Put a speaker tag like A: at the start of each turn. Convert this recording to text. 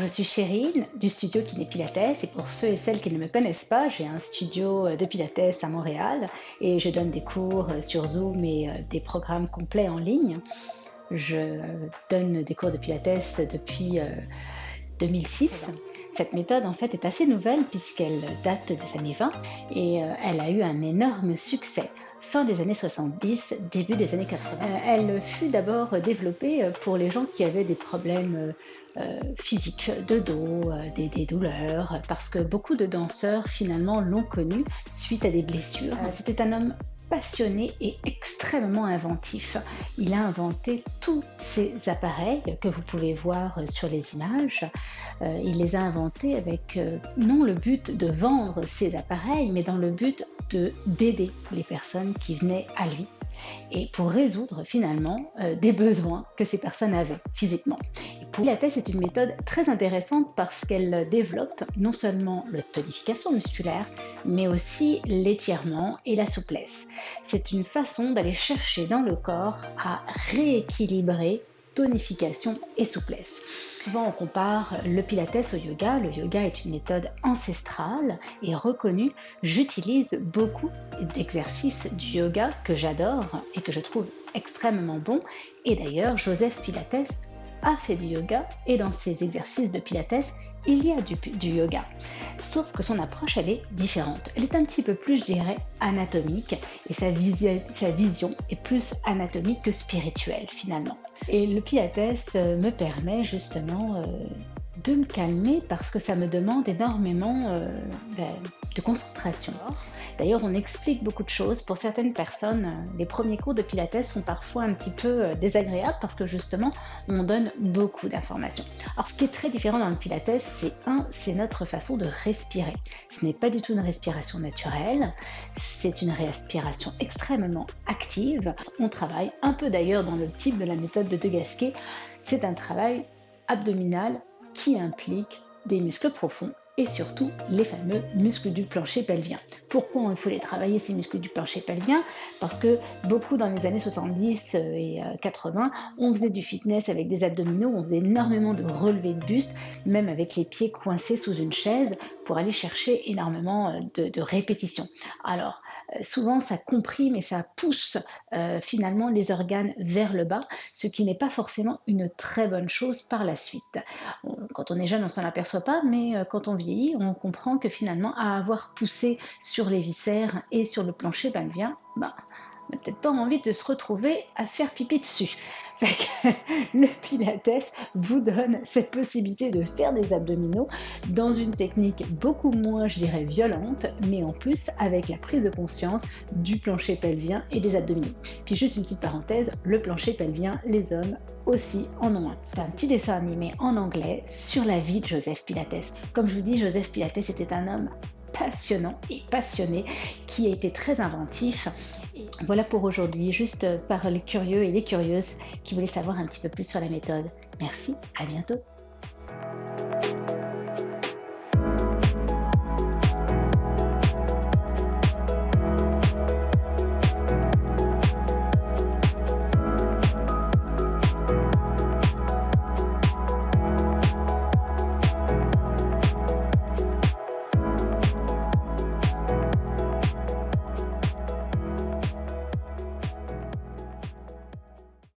A: je suis Chérine du studio Kiné Pilates et pour ceux et celles qui ne me connaissent pas, j'ai un studio de Pilates à Montréal et je donne des cours sur Zoom et des programmes complets en ligne. Je donne des cours de Pilates depuis 2006. Cette méthode en fait est assez nouvelle puisqu'elle date des années 20 et elle a eu un énorme succès fin des années 70, début des années 80. Euh, elle fut d'abord développée euh, pour les gens qui avaient des problèmes euh, physiques, de dos, des, des, douleurs, parce que beaucoup de danseurs finalement l'ont connu suite à des blessures. C'était un homme passionné et extrêmement inventif. Il a inventé tous ces appareils que vous pouvez voir sur les images. Euh, il les a inventés avec euh, non le but de vendre ces appareils, mais dans le but d'aider les personnes qui venaient à lui et pour résoudre finalement euh, des besoins que ces personnes avaient physiquement. Et pour Pilates est une méthode très intéressante parce qu'elle développe non seulement la tonification musculaire, mais aussi l'étirement et la souplesse. C'est une façon d'aller chercher dans le corps à rééquilibrer tonification et souplesse. Souvent on compare le pilates au yoga. Le yoga est une méthode ancestrale et reconnue. J'utilise beaucoup d'exercices du yoga que j'adore et que je trouve extrêmement bons. Et d'ailleurs, Joseph Pilates a fait du yoga et dans ses exercices de pilates, il y a du, yoga. Sauf que son approche, elle est différente. Elle est un petit peu plus, je dirais, anatomique et sa, vision est plus anatomique que spirituelle finalement. Et le pilates euh, me permet justement euh, de me calmer parce que ça me demande énormément euh, ben, de concentration. D'ailleurs, on explique beaucoup de choses. Pour certaines personnes, euh, les premiers cours de Pilates sont parfois un petit peu euh, désagréables parce que justement, on donne beaucoup d'informations. Alors, ce qui est très différent dans le Pilates, c'est un, c'est notre façon de respirer. Ce n'est pas du tout une respiration naturelle, c'est une respiration extrêmement active. On travaille un peu d'ailleurs dans le type de la méthode de De Gasquet. C'est un travail abdominal qui implique des muscles profonds et surtout les fameux muscles du plancher pelvien. Pourquoi il faut les travailler ces muscles du plancher pelvien? Parce que beaucoup dans les années 70 euh, et 80, euh, on faisait du fitness avec des abdominaux, on faisait énormément de relevés de buste, même avec les pieds coincés sous une chaise pour aller chercher énormément euh, de, répétitions. Alors, souvent ça comprime et ça pousse finalement les organes vers le bas, ce qui n'est pas forcément une très bonne chose par la suite. quand on est jeune, on s'en aperçoit pas, mais quand on vit on comprend que finalement, à avoir poussé sur les viscères et sur le plancher pelvien, bah, peut-être pas envie de se retrouver à se faire pipi dessus. le Pilates vous donne cette possibilité de faire des abdominaux dans une technique beaucoup moins, je dirais, violente, mais en plus avec la prise de conscience du plancher pelvien et des abdominaux. Puis juste une petite parenthèse, le plancher pelvien, les hommes aussi en ont un. C'est un petit dessin animé en anglais sur la vie de Joseph Pilates. Comme je vous dis, Joseph Pilates était un homme passionnant et passionné qui a été très inventif. voilà pour aujourd'hui, juste par les curieux et les curieuses qui voulaient savoir un petit peu plus sur la méthode. Merci, à bientôt.